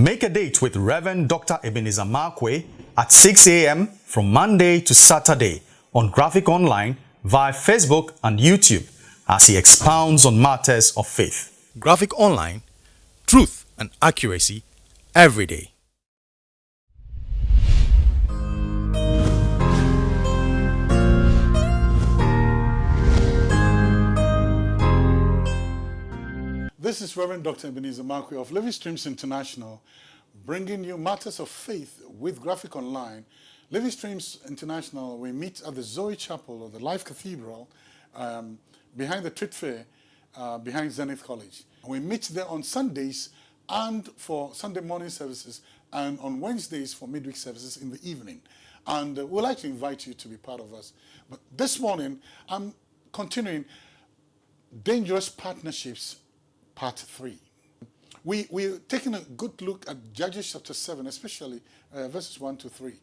Make a date with Reverend Dr. Ebenezer Markwei at 6 a.m. from Monday to Saturday on Graphic Online via Facebook and YouTube as he expounds on matters of faith. Graphic Online, truth and accuracy every day. This is Reverend Dr. Ebenezer Markwei of Living Streams International, bringing you matters of faith with Graphic Online. Living Streams International, we meet at the Zoe Chapel of the Life Cathedral um, behind the Trade Fair, uh, behind Zenith College. We meet there on Sundays and for Sunday morning services and on Wednesdays for midweek services in the evening. And uh, we'd like to invite you to be part of us. But this morning, I'm continuing dangerous partnerships part three. We, we're taking a good look at Judges chapter 7, especially uh, verses 1 to 3.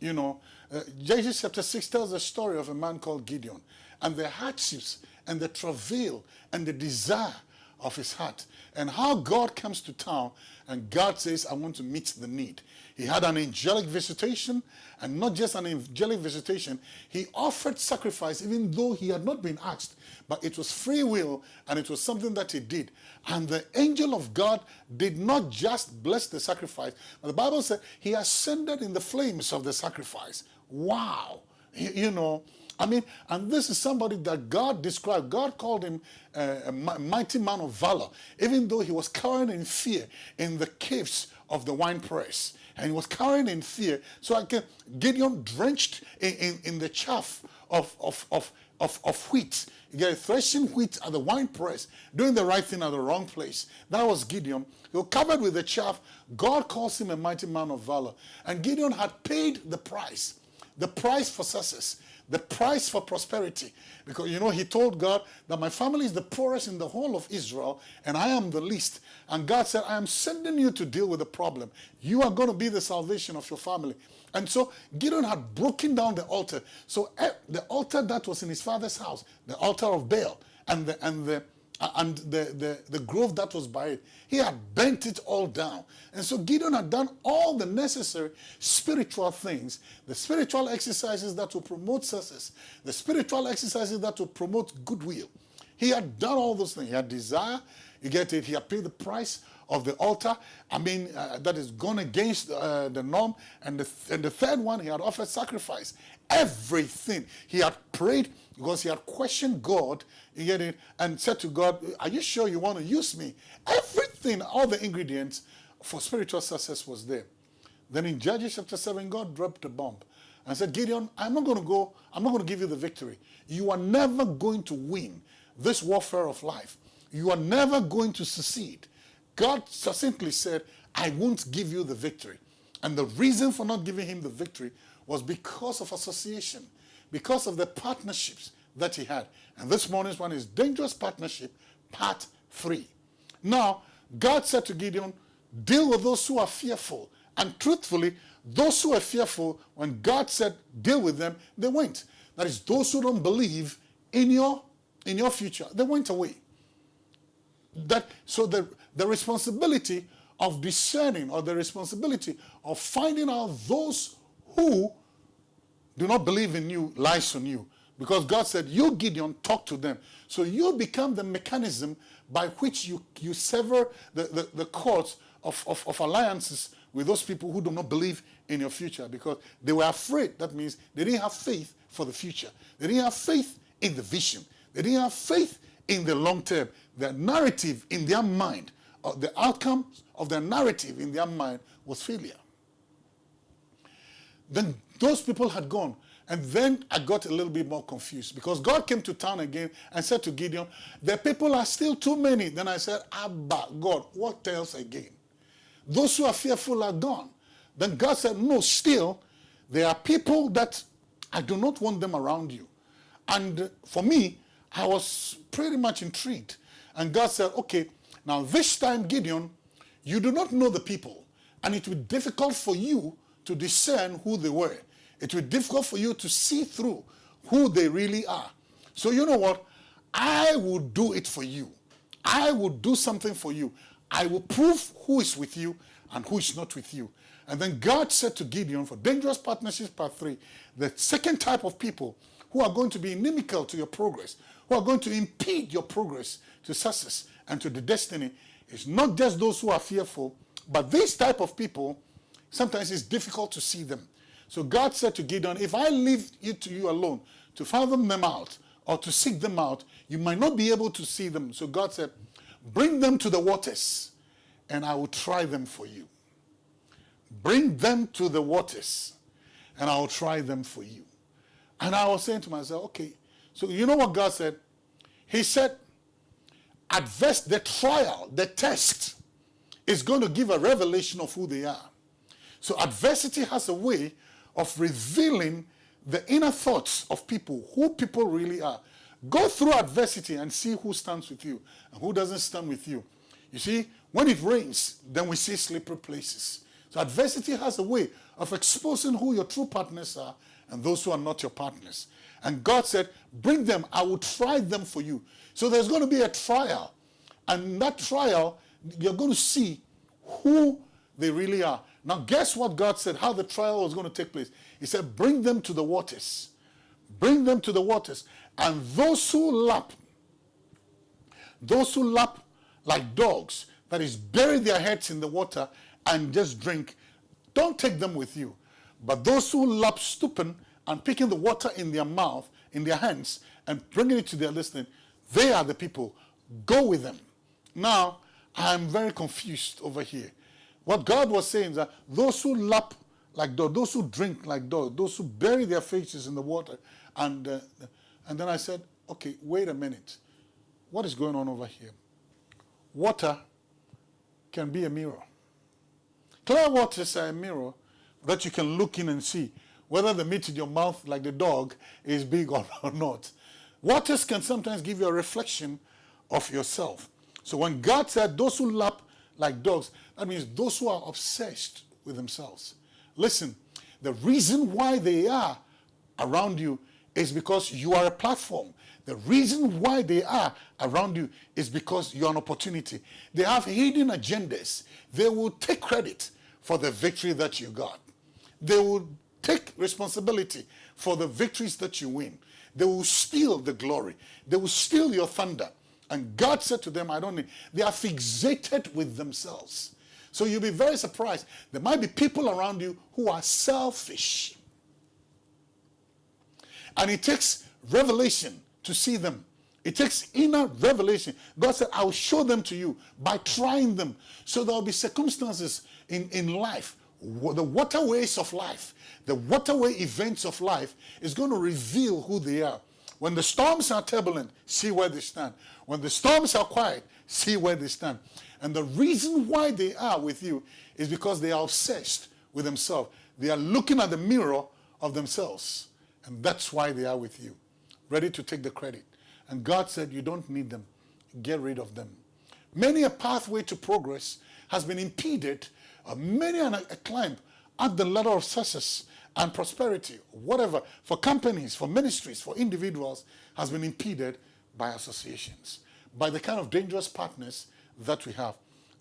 You know, uh, Judges chapter 6 tells the story of a man called Gideon and the hardships and the travail and the desire of his heart and how God comes to town and God says, I want to meet the need. He had an angelic visitation and not just an angelic visitation, he offered sacrifice even though he had not been asked, but it was free will and it was something that he did. And the angel of God did not just bless the sacrifice, but the Bible said he ascended in the flames of the sacrifice. Wow. You know, I mean, and this is somebody that God described. God called him uh, a mighty man of valor, even though he was cowering in fear in the caves of the wine press. And he was cowering in fear. So I can, Gideon drenched in, in, in the chaff of, of, of, of, of wheat. You get threshing wheat at the wine press, doing the right thing at the wrong place. That was Gideon. He was covered with the chaff. God calls him a mighty man of valor. And Gideon had paid the price, the price for success the price for prosperity. Because, you know, he told God that my family is the poorest in the whole of Israel and I am the least. And God said, I am sending you to deal with the problem. You are going to be the salvation of your family. And so Gideon had broken down the altar. So eh, the altar that was in his father's house, the altar of Baal, and the, and the and the, the, the grove that was by it. He had bent it all down. And so Gideon had done all the necessary spiritual things, the spiritual exercises that will promote success, the spiritual exercises that will promote goodwill. He had done all those things. He had desire, you get it, he had paid the price of the altar. I mean, uh, that is gone against uh, the norm. And the, and the third one, he had offered sacrifice. Everything. He had prayed because he had questioned God, you get it, and said to God, are you sure you want to use me? Everything, all the ingredients for spiritual success was there. Then in Judges chapter 7, God dropped a bomb and said, Gideon, I'm not going to go, I'm not going to give you the victory. You are never going to win this warfare of life. You are never going to succeed. God succinctly said, I won't give you the victory. And the reason for not giving him the victory was because of association because of the partnerships that he had. And this morning's one is Dangerous Partnership, Part 3. Now, God said to Gideon, deal with those who are fearful. And truthfully, those who are fearful, when God said deal with them, they went. That is, those who don't believe in your, in your future, they went away. That, so the, the responsibility of discerning or the responsibility of finding out those who do not believe in you lies on you. Because God said, you, Gideon, talk to them. So you become the mechanism by which you, you sever the, the, the cords of, of, of alliances with those people who do not believe in your future because they were afraid. That means they didn't have faith for the future. They didn't have faith in the vision. They didn't have faith in the long term. The narrative in their mind, or the outcome of their narrative in their mind was failure. Then those people had gone. And then I got a little bit more confused because God came to town again and said to Gideon, the people are still too many. Then I said, Abba, God, what else again? Those who are fearful are gone. Then God said, no, still, there are people that I do not want them around you. And for me, I was pretty much intrigued. And God said, okay, now this time, Gideon, you do not know the people. And it will be difficult for you to discern who they were. It will be difficult for you to see through who they really are. So you know what? I will do it for you. I will do something for you. I will prove who is with you and who is not with you. And then God said to Gideon for dangerous partnerships part three, the second type of people who are going to be inimical to your progress, who are going to impede your progress to success and to the destiny is not just those who are fearful, but this type of people, sometimes it's difficult to see them. So God said to Gideon, if I leave it to you alone to fathom them out or to seek them out, you might not be able to see them. So God said, bring them to the waters and I will try them for you. Bring them to the waters and I will try them for you. And I was saying to myself, okay, so you know what God said? He said, adverse, the trial, the test is going to give a revelation of who they are. So adversity has a way of revealing the inner thoughts of people, who people really are. Go through adversity and see who stands with you and who doesn't stand with you. You see, when it rains, then we see slippery places. So adversity has a way of exposing who your true partners are and those who are not your partners. And God said, bring them, I will try them for you. So there's going to be a trial. And that trial, you're going to see who they really are. Now, guess what God said, how the trial was going to take place? He said, bring them to the waters. Bring them to the waters. And those who lap, those who lap like dogs, that is, bury their heads in the water and just drink, don't take them with you. But those who lap stooping and picking the water in their mouth, in their hands, and bringing it to their listening, they are the people. Go with them. Now, I'm very confused over here. What God was saying is that those who lap like dogs, those who drink like dogs, those who bury their faces in the water, and, uh, and then I said, okay, wait a minute. What is going on over here? Water can be a mirror. Clear waters are a mirror that you can look in and see whether the meat in your mouth, like the dog, is big or, not. Waters can sometimes give you a reflection of yourself. So when God said, those who lap like dogs, that means those who are obsessed with themselves. Listen, the reason why they are around you is because you are a platform. The reason why they are around you is because you're an opportunity. They have hidden agendas. They will take credit for the victory that you got. They will take responsibility for the victories that you win. They will steal the glory. They will steal your thunder. And God said to them, I don't need, they are fixated with themselves. So you'll be very surprised. There might be people around you who are selfish. And it takes revelation to see them. It takes inner revelation. God said, I will show them to you by trying them. So there will be circumstances in, in life, the waterways of life, the waterway events of life is going to reveal who they are. When the storms are turbulent, see where they stand. When the storms are quiet, see where they stand. And the reason why they are with you is because they are obsessed with themselves. They are looking at the mirror of themselves. And that's why they are with you, ready to take the credit. And God said, you don't need them. Get rid of them. Many a pathway to progress has been impeded, uh, many a, a climb at the ladder of success and prosperity, whatever, for companies, for ministries, for individuals, has been impeded by associations, by the kind of dangerous partners that we have.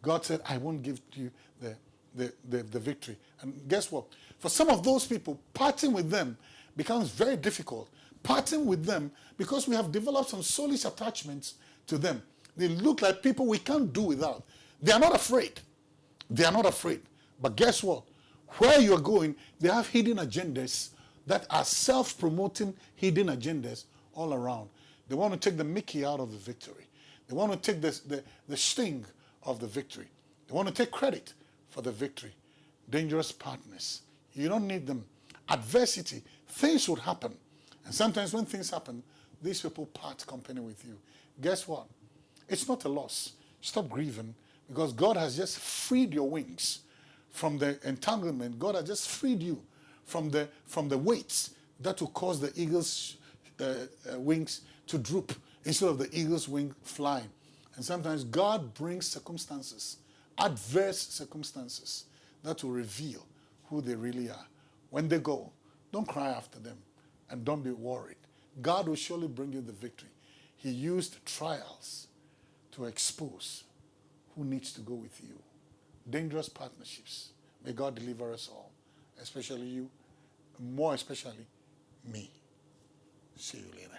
God said, I won't give you the, the, the, the victory. And guess what? For some of those people, parting with them becomes very difficult. Parting with them because we have developed some soulish attachments to them. They look like people we can't do without. They are not afraid. They are not afraid. But guess what? Where you're going, they have hidden agendas that are self-promoting hidden agendas all around. They want to take the Mickey out of the victory. They want to take the, the sting of the victory. They want to take credit for the victory. Dangerous partners. You don't need them. Adversity, things would happen. And sometimes when things happen, these people part company with you. Guess what? It's not a loss. Stop grieving because God has just freed your wings from the entanglement. God has just freed you from the, from the weights that will cause the eagle's uh, uh, wings to droop instead of the eagle's wing flying. And sometimes God brings circumstances, adverse circumstances, that will reveal who they really are. When they go, don't cry after them and don't be worried. God will surely bring you the victory. He used trials to expose who needs to go with you. Dangerous partnerships. May God deliver us all, especially you, more especially me. See you later.